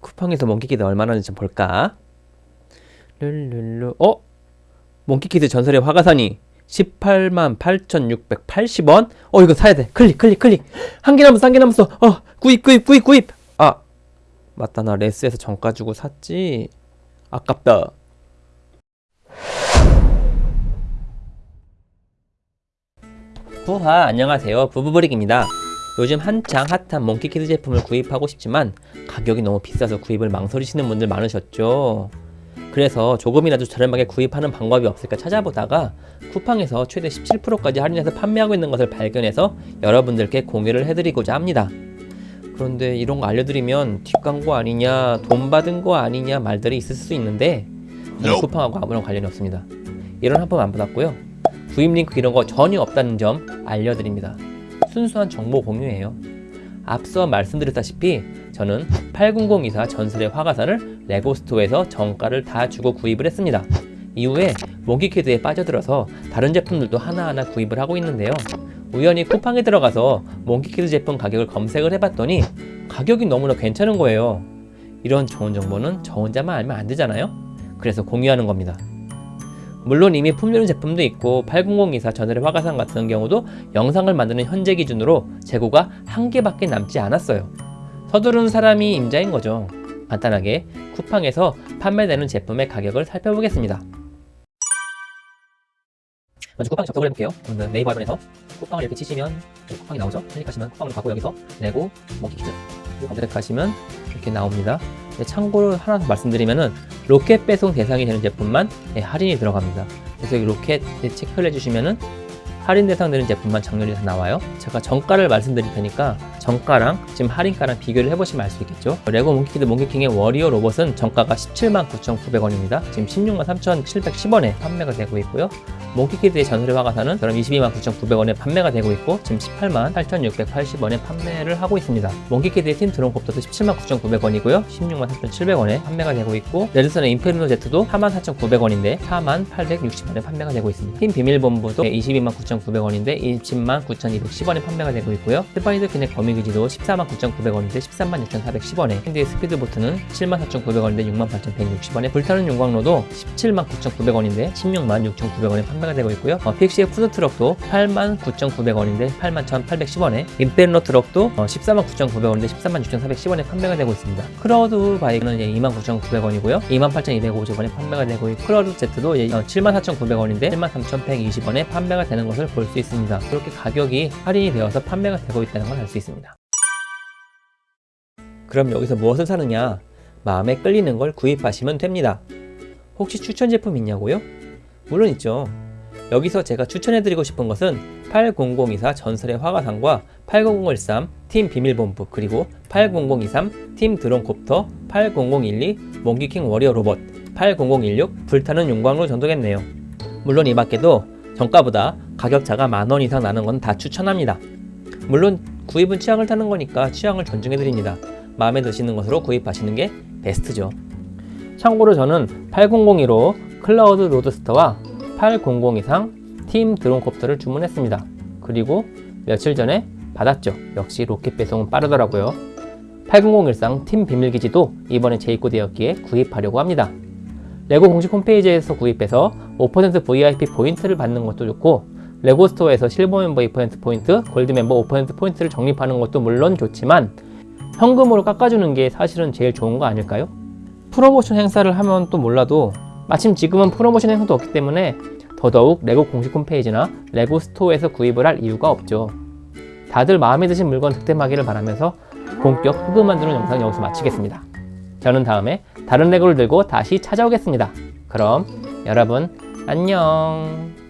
쿠팡에서 몽키키드 얼마나 하는지 좀 볼까? 룰룰루. 어? 몽키키드 전설의 화과산이 18만 8,680원? 어 이거 사야 돼. 클릭 클릭 클릭. 한 개 남았어 한 개 남았어. 어 구입 구입 구입 구입. 아. 맞다 나 레스에서 정가 주고 샀지? 아깝다. 부하 안녕하세요. 부부브릭입니다 요즘 한창 핫한 몽키키드 제품을 구입하고 싶지만 가격이 너무 비싸서 구입을 망설이시는 분들 많으셨죠. 그래서 조금이라도 저렴하게 구입하는 방법이 없을까 찾아보다가 쿠팡에서 최대 17%까지 할인해서 판매하고 있는 것을 발견해서 여러분들께 공유를 해드리고자 합니다. 그런데 이런 거 알려드리면 뒷광고 아니냐 돈 받은 거 아니냐 말들이 있을 수 있는데 저는 쿠팡하고 아무런 관련이 없습니다. 이런 한 번 안 받았고요. 구입 링크 이런 거 전혀 없다는 점 알려드립니다 순수한 정보 공유예요. 앞서 말씀드렸다시피 저는 8024 전설의 화과산을 레고스토어에서 정가를 다 주고 구입을 했습니다. 이후에 몽키키드에 빠져들어서 다른 제품들도 하나하나 구입을 하고 있는데요. 우연히 쿠팡에 들어가서 몽키키드 제품 가격을 검색을 해봤더니 가격이 너무나 괜찮은 거예요. 이런 좋은 정보는 저 혼자만 알면 안 되잖아요? 그래서 공유하는 겁니다 물론 이미 품절인 제품도 있고 8024 전설의 화가산 같은 경우도 영상을 만드는 현재 기준으로 재고가 한 개밖에 남지 않았어요. 서두르는 사람이 임자인 거죠. 간단하게 쿠팡에서 판매되는 제품의 가격을 살펴보겠습니다. 먼저 쿠팡 접속을 해볼게요. 그러면 네이버 화면에서 쿠팡을 이렇게 치시면 쿠팡이 나오죠? 클릭하시면 쿠팡으로 가고 여기서 레고 몽키키드 검색하시면 이렇게 나옵니다. 네, 참고로 하나 더 말씀드리면은 로켓 배송 대상이 되는 제품만 네, 할인이 들어갑니다. 그래서 여기 로켓 체크를 해주시면은 할인 대상 되는 제품만 다 나와요. 제가 정가를 말씀드릴 테니까 정가랑 지금 할인가랑 비교를 해보시면 알 수 있겠죠? 레고 몽키키드 몽키킹의 워리어 로봇은 정가가 179,900원입니다. 지금 163,710원에 판매가 되고 있고요. 몽키키드의 전설의 화과산은 그럼 229,900원에 판매가 되고 있고 지금 188,680원에 판매를 하고 있습니다. 몽키키드의 팀 드론콥터도 179,900원이고요. 163,700원에 판매가 되고 있고 레드선의 인페르노 제트도 44,900원인데 4860원에 판매가 되고 있습니다. 팀 비밀본부도 229,900원인데 209,210원에 판매가 되고 있고요. 스파이더 퀸의 거미 기지도 149,900원인데 136,410원에 샌디의 스피드보트는 74,900원인데 68,160원에 불타는 용광로도 179,900원인데 166,900원에 판매가 되고 있고요. 어, 피그시의 푸드트럭도 89,900원인데 81,810원에 인페르노 트럭도 어, 149,900원인데 136,410원에 판매가 되고 있습니다. 클라우드 바이크는 29,900원이고요. 28,250원에 판매가 되고 있고 클라우드 제트도 어, 74,900원인데 73,120원에 판매가 되는 것을 볼 수 있습니다. 그렇게 가격이 할인이 되어서 판매가 되고 있다는 걸 알 수 있습니다 그럼 여기서 무엇을 사느냐? 마음에 끌리는 걸 구입하시면 됩니다. 혹시 추천 제품 있냐고요? 물론 있죠. 여기서 제가 추천해드리고 싶은 것은 80024 전설의 화가상과 80013 팀 비밀본부 그리고 80023 팀 드론콥터 80012 몽기킹 워리어 로봇 80016 불타는 용광로 정도겠네요. 물론 이 밖에도 정가보다 가격차가 만원 이상 나는 건 다 추천합니다. 물론 구입은 취향을 타는 거니까 취향을 존중해드립니다 마음에 드시는 것으로 구입하시는 게 베스트죠. 참고로 저는 8002로 Cloud Roadster와 8023팀 Dronecopter를 주문했습니다. 그리고 며칠 전에 받았죠. 역시 로켓 배송은 빠르더라고요. 80013팀 비밀기지도 이번에 재입고되었기에 구입하려고 합니다. 레고 공식 홈페이지에서 구입해서 5% VIP 포인트를 받는 것도 좋고 레고 스토어에서 실버 멤버 2% 포인트, 골드 멤버 5% 포인트를 적립하는 것도 물론 좋지만 현금으로 깎아주는 게 사실은 제일 좋은 거 아닐까요? 프로모션 행사를 하면 또 몰라도 마침 지금은 프로모션 행사도 없기 때문에 더더욱 레고 공식 홈페이지나 레고 스토어에서 구입을 할 이유가 없죠. 다들 마음에 드신 물건 득템하기를 바라면서 본격 흑우 만드는 영상 여기서 마치겠습니다. 저는 다음에 다른 레고를 들고 다시 찾아오겠습니다. 그럼 여러분 안녕